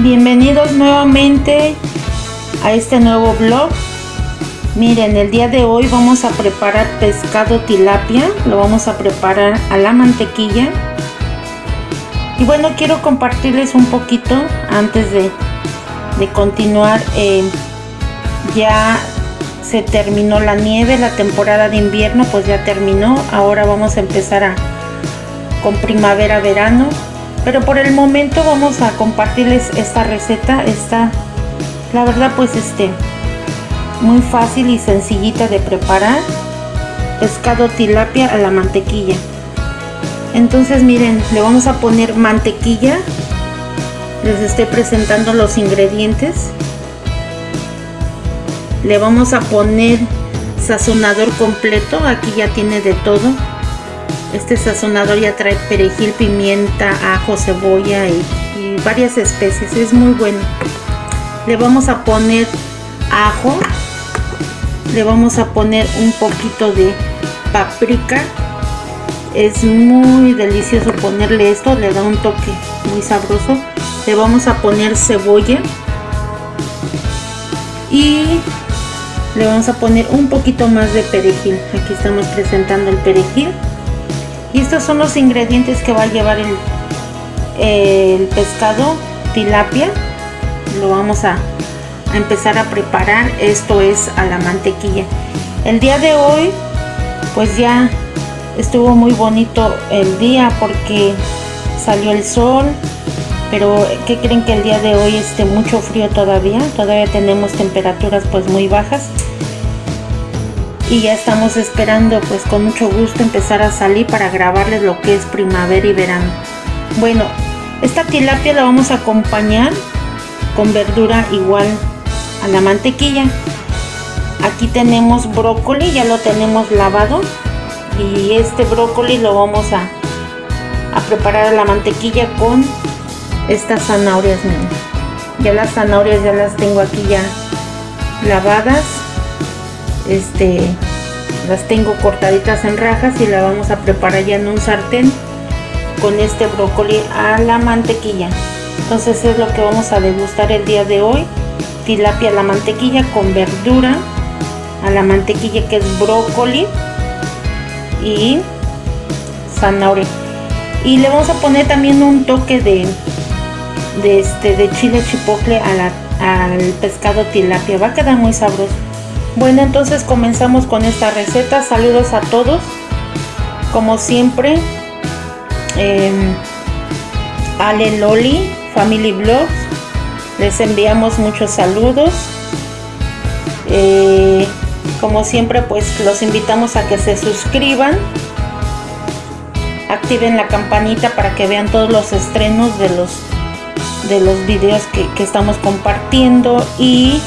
Bienvenidos nuevamente a este nuevo vlog. Miren, el día de hoy vamos a preparar pescado tilapia. Lo vamos a preparar a la mantequilla. Y bueno, quiero compartirles un poquito antes de, de continuar. Eh, ya se terminó la nieve, la temporada de invierno pues ya terminó. Ahora vamos a empezar con primavera, verano. Pero por el momento vamos a compartirles esta receta. Está, la verdad pues este, muy fácil y sencillita de preparar. Pescado tilapia a la mantequilla. Entonces miren, le vamos a poner mantequilla. Les estoy presentando los ingredientes le vamos a poner sazonador completo aquí ya tiene de todo este sazonador ya trae perejil pimienta ajo cebolla y, varias especies. Es muy bueno. Le vamos a poner ajo. Le vamos a poner un poquito de paprika. Es muy delicioso ponerle esto le da un toque muy sabroso. Le vamos a poner cebolla. Y le vamos a poner un poquito más de perejil. Aquí estamos presentando el perejil y estos son los ingredientes que va a llevar el, pescado tilapia. Lo vamos a, empezar a preparar. Esto es a la mantequilla. El día de hoy pues ya estuvo muy bonito el día porque salió el sol. Pero ¿qué creen que el día de hoy esté mucho frío todavía? Todavía tenemos temperaturas pues muy bajas y ya estamos esperando pues con mucho gusto empezar a salir para grabarles lo que es primavera y verano. Bueno, esta tilapia la vamos a acompañar con verdura igual a la mantequilla. Aquí tenemos brócoli, ya lo tenemos lavado y este brócoli lo vamos a, a preparar a la mantequilla con estas zanahorias ya las zanahorias ya las tengo aquí ya lavadas este las tengo cortaditas en rajas y la vamos a preparar ya en un sartén con este brócoli a la mantequilla entonces es lo que vamos a degustar el día de hoy tilapia a la mantequilla con verdura a la mantequilla que es brócoli y zanahoria y le vamos a poner también un toque de este, de chile chipotle al pescado tilapia. Va a quedar muy sabroso. Bueno, entonces comenzamos con esta receta. Saludos a todos. Como siempre, eh, Ale Loli, Family Vlogs. Les enviamos muchos saludos. Eh, como siempre, pues los invitamos a que se suscriban. Activen la campanita para que vean todos los estrenos de los de los videos que, estamos compartiendo y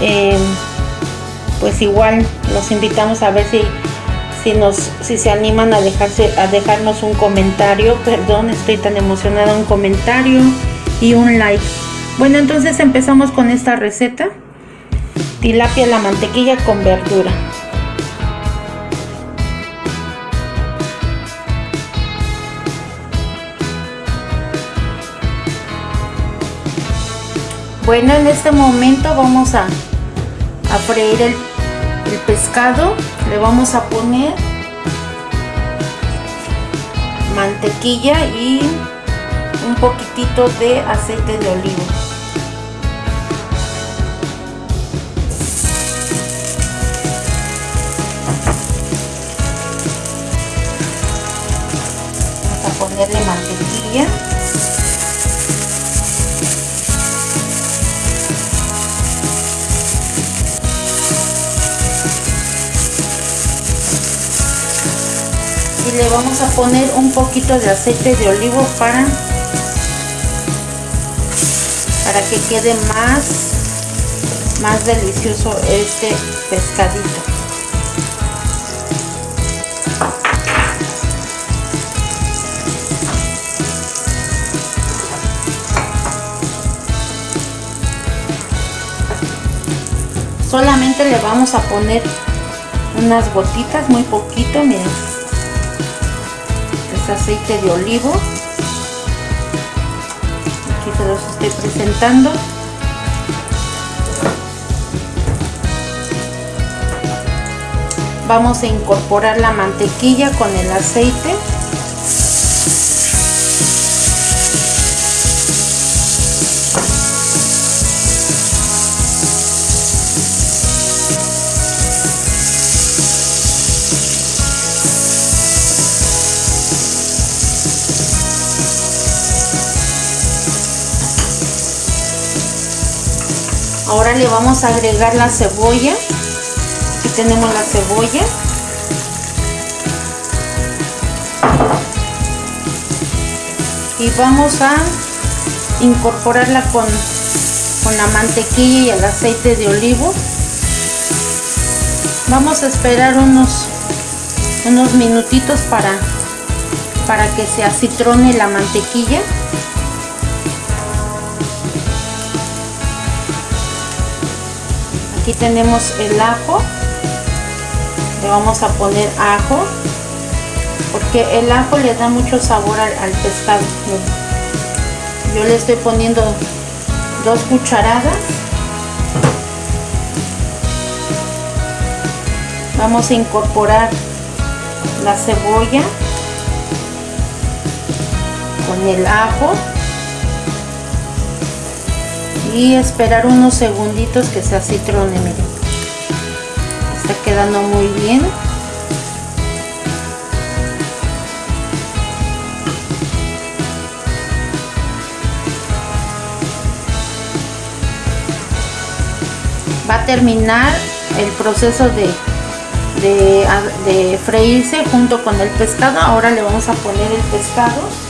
em, pues igual los invitamos a ver si si nos si se animan a dejarse a dejarnos un comentario. Perdón estoy tan emocionada. Un comentario y un like. Bueno entonces empezamos con esta receta. Tilapia la mantequilla con verdura. Bueno, en este momento vamos a, a freír el, el pescado. Le vamos a poner mantequilla y un poquitito de aceite de olivo. Vamos a ponerle mantequilla. Le vamos a poner un poquito de aceite de olivo para para que quede más más delicioso este pescadito. Solamente le vamos a poner unas gotitas muy poquito miren aceite de olivo. Aquí se los estoy presentando. Vamos a incorporar la mantequilla con el aceite ahora le vamos a agregar la cebolla. Aquí tenemos la cebolla. Y vamos a incorporarla con, con la mantequilla y el aceite de olivo. Vamos a esperar unos unos minutitos para para que se acitrone la mantequilla aquí tenemos el ajo. Le vamos a poner ajo porque el ajo le da mucho sabor al, pescado. Yo le estoy poniendo dos cucharadas. Vamos a incorporar la cebolla con el ajo y esperar unos segunditos que se acitrone miren está quedando muy bien. Va a terminar el proceso de, de, de freírse junto con el pescado. Ahora le vamos a poner el pescado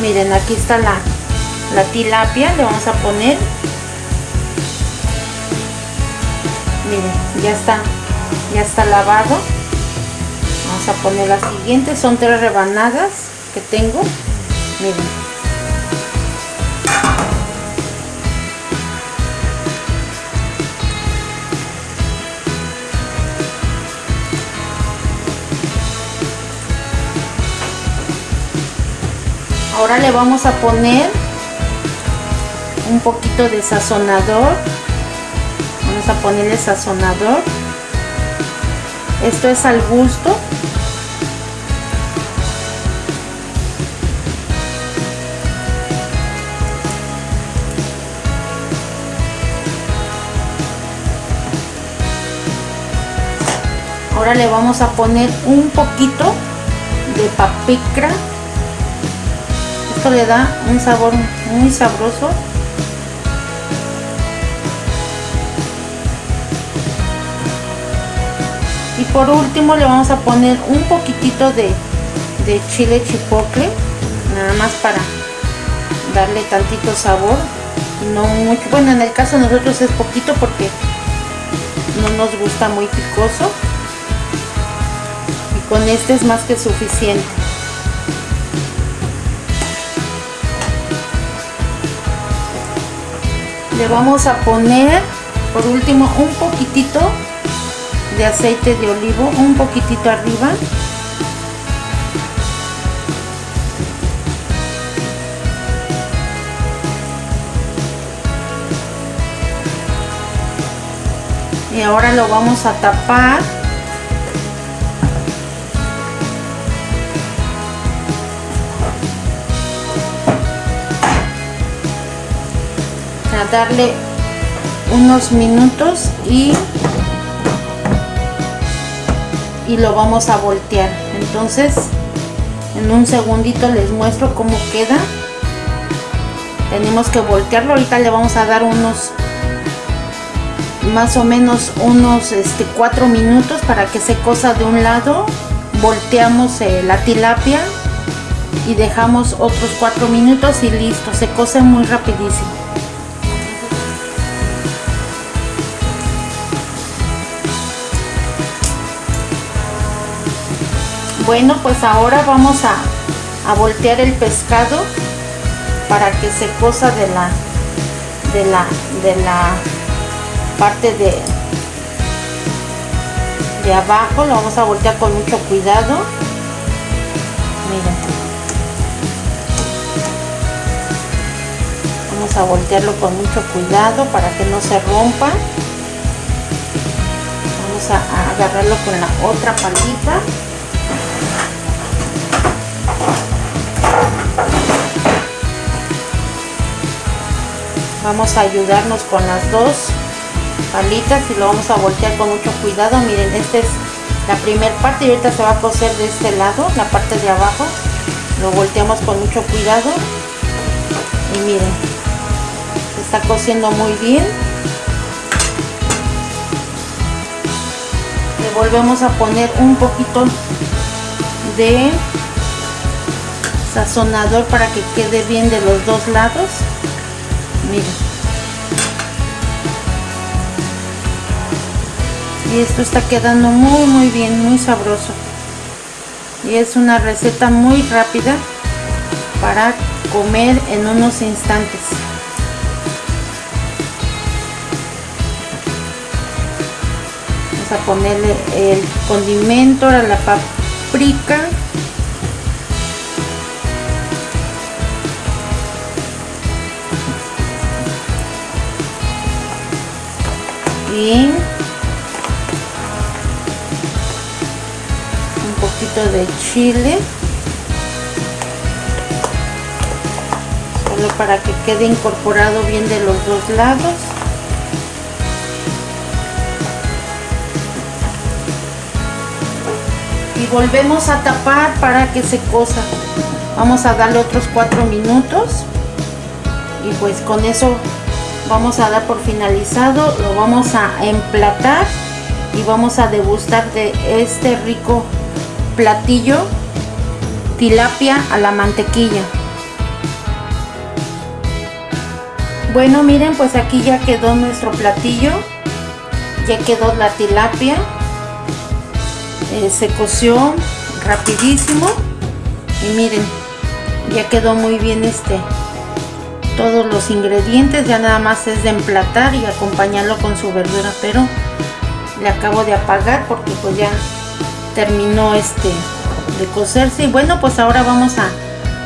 miren aquí está la, la tilapia le vamos a poner. Miren ya está ya está lavado. Vamos a poner la siguiente son tres rebanadas que tengo. Miren ahora le vamos a poner un poquito de sazonador. Vamos a ponerle sazonador. Esto es al gusto. Ahora le vamos a poner un poquito de paprika le da un sabor muy sabroso. Y por último le vamos a poner un poquitito de, de chile chipotle nada más para darle tantito sabor. No mucho bueno en el caso de nosotros es poquito porque no nos gusta muy picoso. Y con este es más que suficiente le vamos a poner por último un poquitito de aceite de olivo un poquitito arriba. Y ahora lo vamos a tapar darle unos minutos y y lo vamos a voltear. Entonces en un segundito les muestro cómo queda. Tenemos que voltearlo. Ahorita le vamos a dar unos más o menos unos este cuatro minutos para que se cosa de un lado. Volteamos eh, la tilapia y dejamos otros cuatro minutos y listo. Se cose muy rapidísimo Bueno, pues ahora vamos a, voltear el pescado para que se cosa de la de la de la parte de de abajo. Lo vamos a voltear con mucho cuidado. Miren. Vamos a voltearlo con mucho cuidado para que no se rompa. Vamos a, agarrarlo con la otra palita vamos a ayudarnos con las dos palitas y lo vamos a voltear con mucho cuidado. Miren esta es la primera parte y ahorita se va a coser de este lado la parte de abajo. Lo volteamos con mucho cuidado. Y miren se está cosiendo muy bien. Le volvemos a poner un poquito de sazonador para que quede bien de los dos lados y esto está quedando muy muy bien muy sabroso. Y es una receta muy rápida para comer en unos instantes. Vamos a ponerle el condimento a la paprika y de chile. Solo para que quede incorporado bien de los dos lados. Y volvemos a tapar para que se cosa. Vamos a darle otros cuatro minutos. Y pues con eso vamos a dar por finalizado lo vamos a emplatar y vamos a degustar de este rico platillo tilapia a la mantequilla. Bueno miren pues aquí ya quedó nuestro platillo ya quedó la tilapia eh, se coció rapidísimo y miren ya quedó muy bien este todos los ingredientes ya nada más es de emplatar y acompañarlo con su verdura pero le acabo de apagar porque pues ya terminó este de cocerse. Y bueno pues ahora vamos a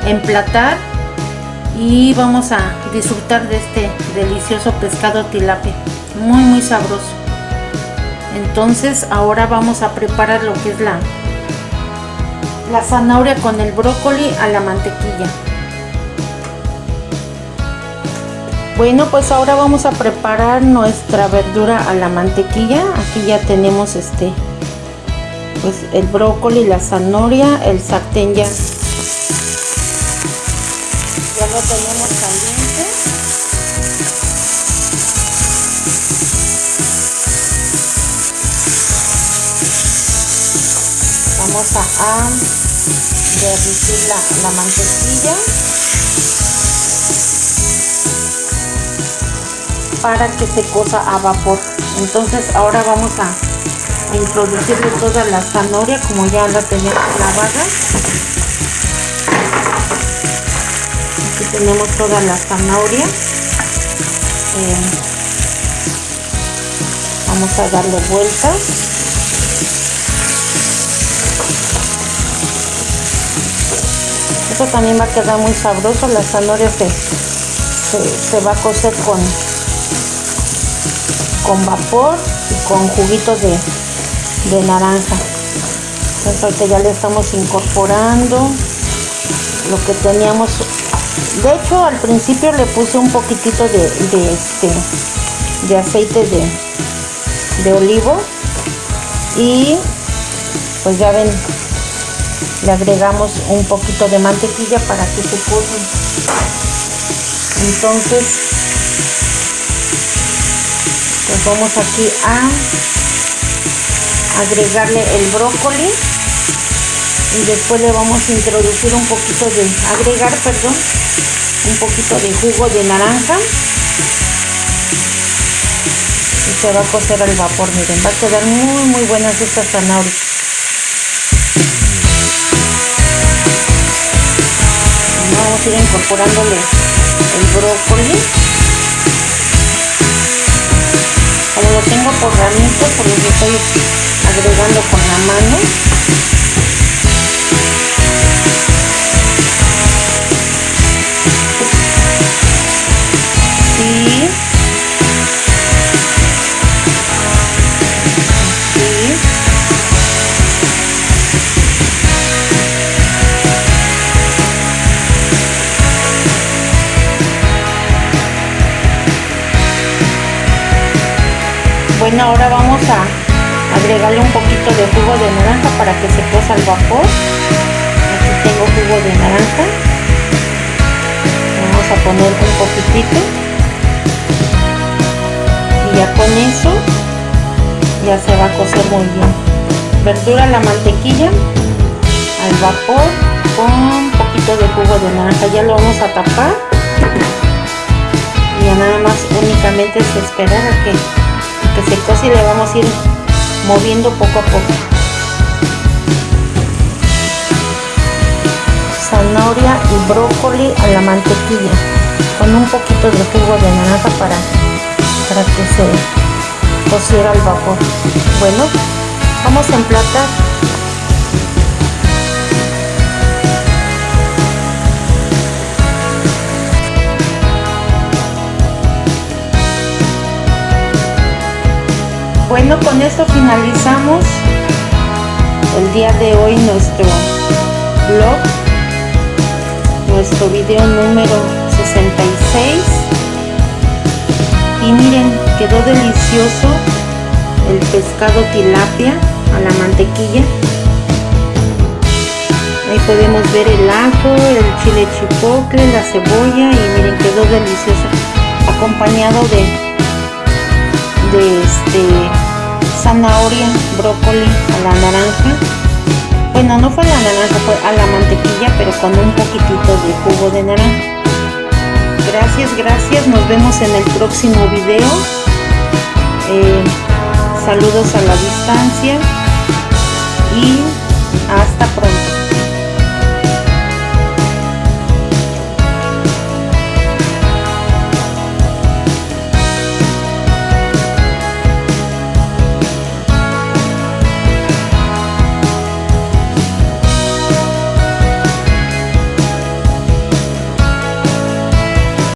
emplatar y vamos a disfrutar de este delicioso pescado tilapia. Muy muy sabroso. Entonces ahora vamos a preparar lo que es la la zanahoria con el brócoli a la mantequilla bueno pues ahora vamos a preparar nuestra verdura a la mantequilla. Aquí ya tenemos este pues el brócoli, la zanahoria, el sartén ya, ya lo tenemos caliente. Vamos a, derritir la, la mantequilla para que se cosa a vapor. Entonces ahora vamos a introducirle toda la zanahoria como ya la tenemos lavada aquí tenemos toda la zanahoria. Eh, vamos a darle vuelta. Esto también va a quedar muy sabroso. La zanahoria se, se, va a cocer con con vapor y con juguitos de, de naranja. Entonces ya le estamos incorporando lo que teníamos. De hecho al principio le puse un poquitito de, este de aceite de, de olivo y pues ya ven le agregamos un poquito de mantequilla para que se cose entonces vamos aquí a agregarle el brócoli. Y después le vamos a introducir un poquito de agregar perdón un poquito de jugo de naranja. Y se va a cocer al vapor miren va a quedar muy muy buenas estas zanahorias vamos a ir incorporándole el brócoli como lo tengo por ramito, pues los estoy agregando con la mano. Y bueno ahora vamos a agregarle un poquito de jugo de naranja para que se cosa al vapor. Aquí tengo jugo de naranja. Vamos a poner un poquitito. Y ya con eso ya se va a cocer muy bien. Verdura la mantequilla al vapor con un poquito de jugo de naranja. Ya lo vamos a tapar. Y ya nada más únicamente es esperar a que, que se cose le vamos a ir moviendo poco a poco. Zanahoria y brócoli a la mantequilla con un poquito de jugo de naranja para, para que se cociera al vapor. Bueno, vamos a emplatar Bueno, con esto finalizamos el día de hoy nuestro blog, nuestro video número 66. Y miren, quedó delicioso el pescado tilapia a la mantequilla. Ahí podemos ver el ajo, el chile chipotle, la cebolla y miren, quedó delicioso acompañado de de este zanahoria, brócoli a la naranja. Bueno, no fue a la naranja, fue a la mantequilla, pero con un poquitito de jugo de naranja. Gracias, gracias. Nos vemos en el próximo video. Eh, saludos a la distancia y hasta pronto.